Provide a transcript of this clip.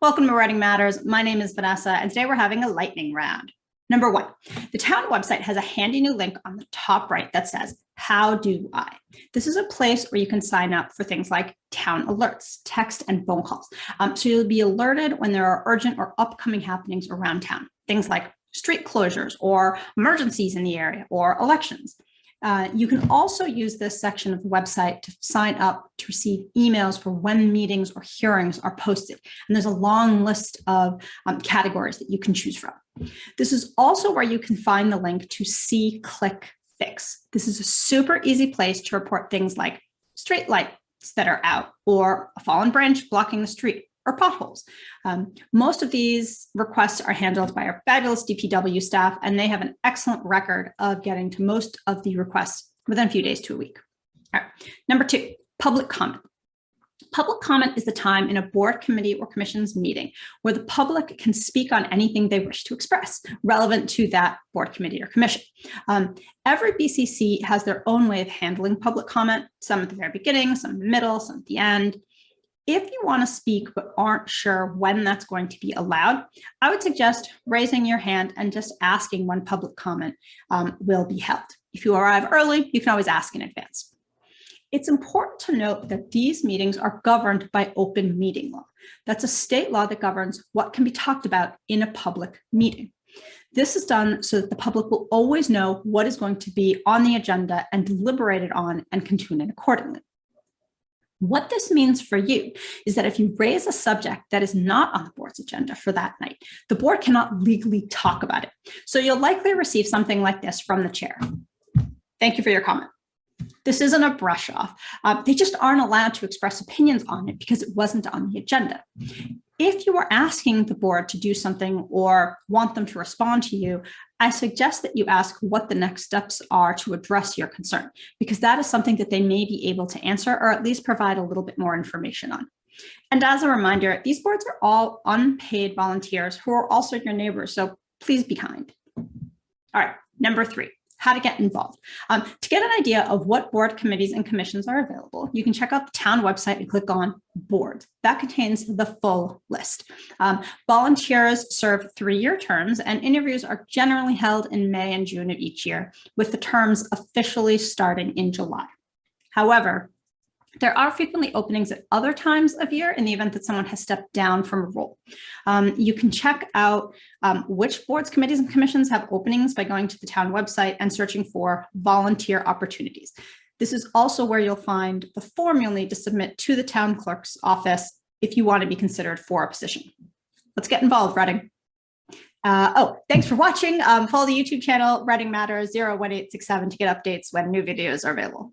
Welcome to Reading Matters. My name is Vanessa, and today we're having a lightning round. Number one, the town website has a handy new link on the top right that says, how do I? This is a place where you can sign up for things like town alerts, text and phone calls. Um, so you'll be alerted when there are urgent or upcoming happenings around town, things like street closures or emergencies in the area or elections. Uh, you can also use this section of the website to sign up to receive emails for when meetings or hearings are posted. And there's a long list of um, categories that you can choose from. This is also where you can find the link to see, click, fix. This is a super easy place to report things like street lights that are out or a fallen branch blocking the street or potholes. Um, most of these requests are handled by our fabulous DPW staff, and they have an excellent record of getting to most of the requests within a few days to a week. All right. Number two, public comment. Public comment is the time in a board committee or commission's meeting where the public can speak on anything they wish to express relevant to that board committee or commission. Um, every BCC has their own way of handling public comment, some at the very beginning, some in the middle, some at the end. If you want to speak but aren't sure when that's going to be allowed, I would suggest raising your hand and just asking when public comment um, will be held. If you arrive early, you can always ask in advance. It's important to note that these meetings are governed by open meeting law. That's a state law that governs what can be talked about in a public meeting. This is done so that the public will always know what is going to be on the agenda and deliberated on and can tune in accordingly. What this means for you is that if you raise a subject that is not on the board's agenda for that night, the board cannot legally talk about it. So you'll likely receive something like this from the chair. Thank you for your comment. This isn't a brush off. Uh, they just aren't allowed to express opinions on it because it wasn't on the agenda. If you are asking the board to do something or want them to respond to you, I suggest that you ask what the next steps are to address your concern, because that is something that they may be able to answer or at least provide a little bit more information on. And as a reminder, these boards are all unpaid volunteers who are also your neighbors, so please be kind. All right, number three, how to get involved. Um, to get an idea of what board committees and commissions are available, you can check out the town website and click on boards. That contains the full list. Um, volunteers serve three-year terms and interviews are generally held in May and June of each year, with the terms officially starting in July. However, there are frequently openings at other times of year in the event that someone has stepped down from a role. Um, you can check out um, which boards, committees, and commissions have openings by going to the town website and searching for volunteer opportunities. This is also where you'll find the form you'll need to submit to the town clerk's office if you want to be considered for a position. Let's get involved, Reading. Uh, oh, thanks for watching. Um, follow the YouTube channel Reading Matters 01867 to get updates when new videos are available.